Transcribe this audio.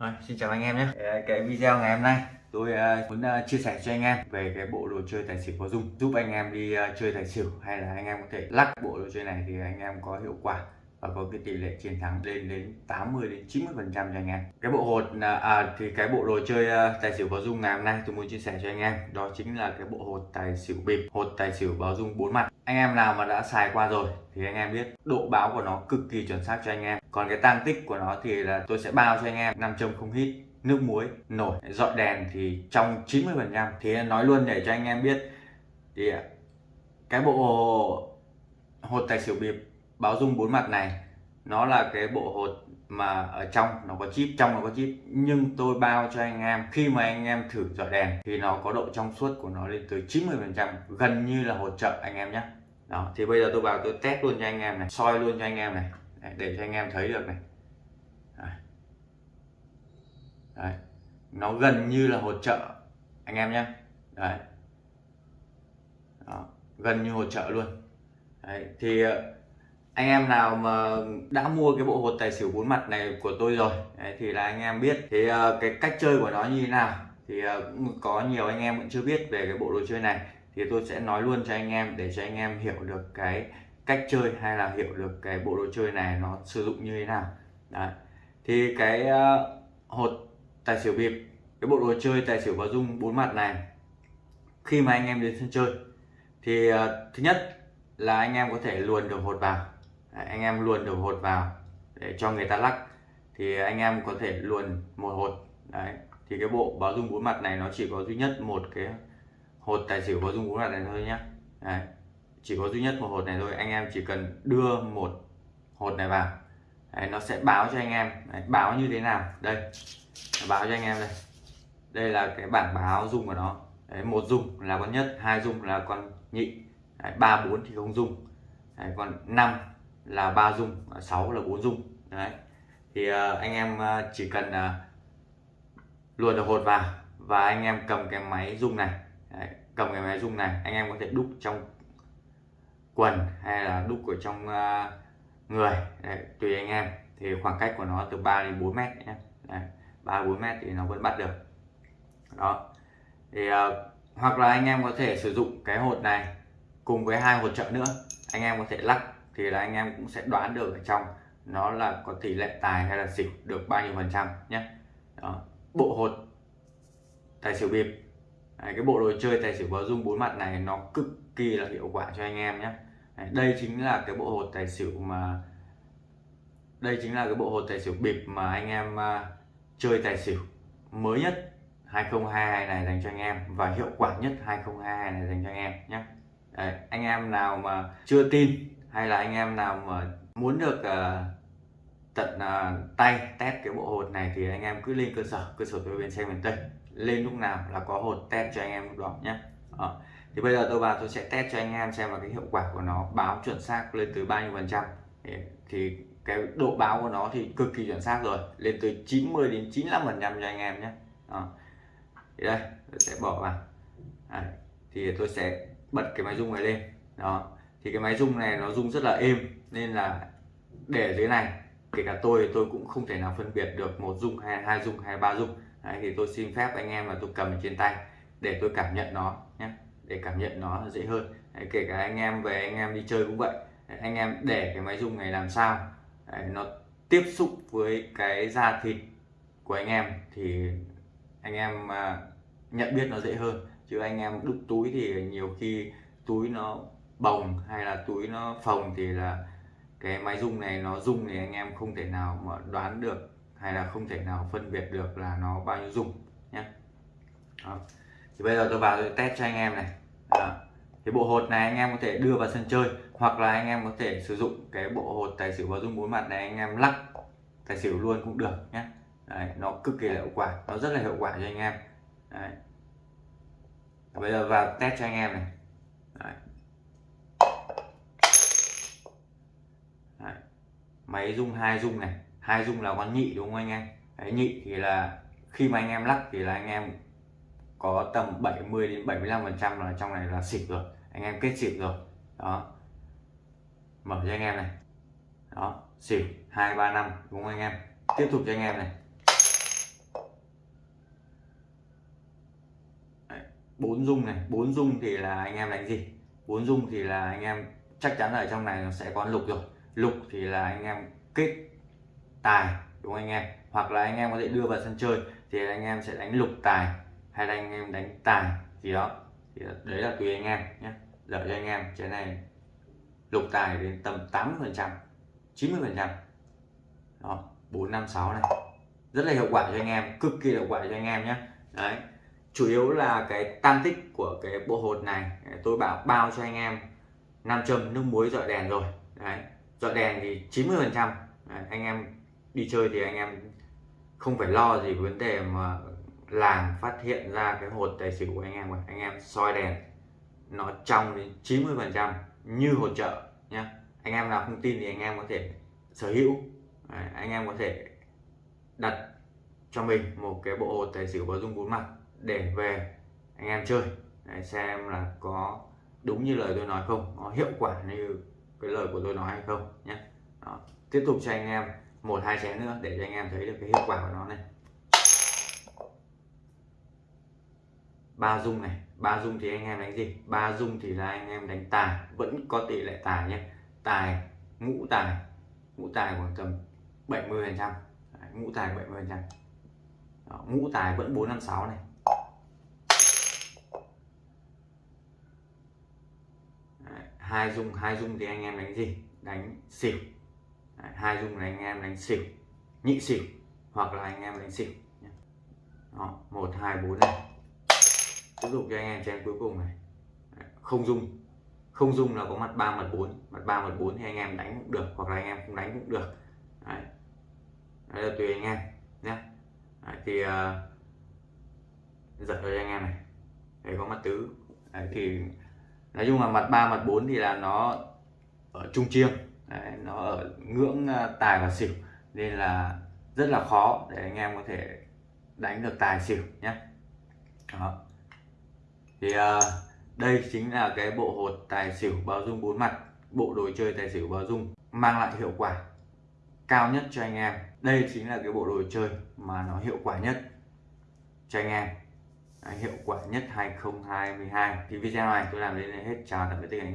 Rồi, xin chào anh em nhé. Cái video ngày hôm nay tôi uh, muốn uh, chia sẻ cho anh em về cái bộ đồ chơi tài xỉu có dung giúp anh em đi uh, chơi tài xỉu hay là anh em có thể lắc bộ đồ chơi này thì anh em có hiệu quả và có cái tỷ lệ chiến thắng lên đến 80 đến 90 phần trăm cho anh em. Cái bộ hột à, thì cái bộ đồ chơi tài xỉu báo dung ngày hôm nay tôi muốn chia sẻ cho anh em đó chính là cái bộ hột tài xỉu bịp hột tài xỉu báo dung bốn mặt. Anh em nào mà đã xài qua rồi thì anh em biết độ báo của nó cực kỳ chuẩn xác cho anh em còn cái tang tích của nó thì là tôi sẽ bao cho anh em nam châm không hít, nước muối nổi. Dọi đèn thì trong 90 phần trăm. Thì nói luôn để cho anh em biết, thì cái bộ hột tài xỉu bịp báo dung bốn mặt này, nó là cái bộ hột mà ở trong nó có chip, trong nó có chip. Nhưng tôi bao cho anh em, khi mà anh em thử dọi đèn thì nó có độ trong suốt của nó lên tới 90 phần trăm, gần như là hột trợ anh em nhé. Đó, thì bây giờ tôi vào tôi test luôn cho anh em này, soi luôn cho anh em này để cho anh em thấy được này Đấy. Đấy. nó gần như là hỗ trợ anh em nhé Đấy. Đó. gần như hỗ trợ luôn Đấy. thì ờ, anh em nào mà đã mua cái bộ hột tài xỉu bốn mặt này của tôi rồi Đấy, thì là anh em biết thì uh, cái cách chơi của nó như thế nào thì uh, có nhiều anh em vẫn chưa biết về cái bộ đồ chơi này thì tôi sẽ nói luôn cho anh em để cho anh em hiểu được cái cách chơi hay là hiểu được cái bộ đồ chơi này nó sử dụng như thế nào Đấy. thì cái ờ, hột tài xỉu bịp cái bộ đồ chơi tài xỉu và dung bốn mặt này khi mà anh em đến sân chơi thì uh, thứ nhất là anh em có thể luồn được hột vào Đấy, anh em luồn được hột vào để cho người ta lắc thì anh em có thể luồn một hột Đấy. thì cái bộ báo dung bốn mặt này nó chỉ có duy nhất một cái hột tài xỉu báo dung bốn mặt này thôi nhá Đấy chỉ có duy nhất một hột này thôi. Anh em chỉ cần đưa một hột này vào. Đấy, nó sẽ báo cho anh em. Đấy, báo như thế nào? Đây báo cho anh em đây. Đây là cái bảng báo dung của nó. Đấy, một dung là con nhất hai dung là con nhị. Ba bốn thì không dung Đấy, còn năm là ba dung sáu là bốn dung đấy thì uh, anh em uh, chỉ cần uh, luồn được hột vào và anh em cầm cái máy dung này. Đấy, cầm cái máy dung này anh em có thể đúc trong quần hay là đúc ở trong uh, người. Đấy, tùy anh em. Thì khoảng cách của nó từ 3 đến 4 mét nhé. Ba 3 4 mét thì nó vẫn bắt được. Đó. Thì uh, hoặc là anh em có thể sử dụng cái hột này cùng với hai hột trợ nữa. Anh em có thể lắc thì là anh em cũng sẽ đoán được ở trong nó là có tỷ lệ tài hay là xỉu được bao nhiêu phần trăm nhé. Đó. bộ hột tài xỉu bịp. Đấy, cái bộ đồ chơi tài xỉu báo dung bốn mặt này nó cực kỳ là hiệu quả cho anh em nhé đây chính là cái bộ hột tài xỉu mà đây chính là cái bộ hột tài xỉu bịp mà anh em uh, chơi tài xỉu mới nhất 2022 này dành cho anh em và hiệu quả nhất 2022 này dành cho anh em nhé Đấy, anh em nào mà chưa tin hay là anh em nào mà muốn được uh, tận uh, tay test cái bộ hột này thì anh em cứ lên cơ sở cơ sở tôi bên xe miền tây. Lên lúc nào là có hột test cho anh em lúc đó nhé đó. Ờ thì bây giờ tôi vào tôi sẽ test cho anh em xem là cái hiệu quả của nó báo chuẩn xác lên tới bao nhiêu phần trăm. Thì cái độ báo của nó thì cực kỳ chuẩn xác rồi lên tới 90 đến 95 phần trăm cho anh em nhé. Đó. thì đây tôi sẽ bỏ vào. À. thì tôi sẽ bật cái máy rung này lên. Đó. Thì cái máy rung này nó rung rất là êm nên là để dưới này kể cả tôi tôi cũng không thể nào phân biệt được một rung hay hai rung hay ba rung. Đấy, thì tôi xin phép anh em là tôi cầm trên tay để tôi cảm nhận nó nhé để cảm nhận nó dễ hơn. Đấy, kể cả anh em về anh em đi chơi cũng vậy. Đấy, anh em để cái máy rung này làm sao? Đấy, nó tiếp xúc với cái da thịt của anh em thì anh em à, nhận biết nó dễ hơn. Chứ anh em đúc túi thì nhiều khi túi nó bồng hay là túi nó phồng thì là cái máy rung này nó rung thì anh em không thể nào mà đoán được hay là không thể nào phân biệt được là nó bao nhiêu rung nhé Đó thì bây giờ tôi vào tôi test cho anh em này. À, cái bộ hột này anh em có thể đưa vào sân chơi hoặc là anh em có thể sử dụng cái bộ hột tài xỉu vào dung bốn mặt này anh em lắc tài xỉu luôn cũng được nhé. Đấy, nó cực kỳ là hiệu quả nó rất là hiệu quả cho anh em. Đấy. bây giờ vào test cho anh em này. Đấy. máy rung hai rung này. Hai rung là con nhị đúng không anh em? Đấy, nhị thì là khi mà anh em lắc thì là anh em có tầm 70 đến 75 phần trăm là trong này là xịt rồi. Anh em kết xịt rồi. Đó. Mở cho anh em này. Đó. Xịt hai ba năm, đúng không anh em? Tiếp tục cho anh em này. Bốn dung này. Bốn dung thì là anh em đánh gì? Bốn dung thì là anh em chắc chắn ở trong này nó sẽ có lục rồi. Lục thì là anh em kết tài, đúng không anh em? Hoặc là anh em có thể đưa vào sân chơi thì anh em sẽ đánh lục tài hay là anh em đánh tài gì đó. Thì đấy là tùy anh em nhé. Lợi cho anh em cái này lục tài đến tầm 80 phần trăm 90 phần trăm. Đó 456 này. Rất là hiệu quả cho anh em, cực kỳ hiệu quả cho anh em nhé. Đấy, chủ yếu là cái tam tích của cái bộ hột này tôi bảo bao cho anh em nam châm, nước muối, dọi đèn rồi. Đấy, dọi đèn thì 90 phần trăm. Anh em đi chơi thì anh em không phải lo gì vấn đề mà làm phát hiện ra cái hột tài xỉu của anh em anh em soi đèn nó trong đến 90 phần trăm như hột trợ nhá. Anh em nào không tin thì anh em có thể sở hữu. Đấy, anh em có thể đặt cho mình một cái bộ hột tài xỉu có dung bốn mặt để về anh em chơi. Đấy, xem là có đúng như lời tôi nói không có hiệu quả như cái lời của tôi nói hay không nhé Đó. tiếp tục cho anh em một hai chén nữa để cho anh em thấy được cái hiệu quả của nó này. Ba dung này. Ba dung thì anh em đánh gì? Ba dung thì là anh em đánh tài. Vẫn có tỷ lệ tài nhé. Tài ngũ tài. Ngũ tài khoảng tầm 70 phần trăm. Ngũ tài 70 phần trăm. Ngũ tài vẫn 456 này. Đấy, hai dung hai dung thì anh em đánh gì? Đánh xỉu. Đấy, hai dung là anh em đánh xỉu. Nhị xỉu hoặc là anh em đánh xỉu Đó, một hai bốn này tiếp tục cho anh em chén cuối cùng này. Không dung. Không dung là có mặt 3 mặt 4 mặt 3 mặt 4 thì anh em đánh cũng được hoặc là anh em không đánh cũng được. Đấy, đấy là tùy anh em nhé đấy, thì uh, giật cho anh em này. Đây có mặt tứ. Đấy, thì nói chung là mặt 3 mặt 4 thì là nó ở trung chiêng. Đấy, nó ở ngưỡng ờ, tài và xỉu. Nên là rất là khó để anh em có thể đánh được tài xỉu nhé đó thì uh, đây chính là cái bộ hột tài xỉu báo dung bốn mặt bộ đồ chơi tài xỉu báo dung mang lại hiệu quả cao nhất cho anh em. Đây chính là cái bộ đồ chơi mà nó hiệu quả nhất cho anh em. Hiệu quả nhất 2022 thì video này tôi làm đến đây hết. Chào tạm biệt tất cả anh em.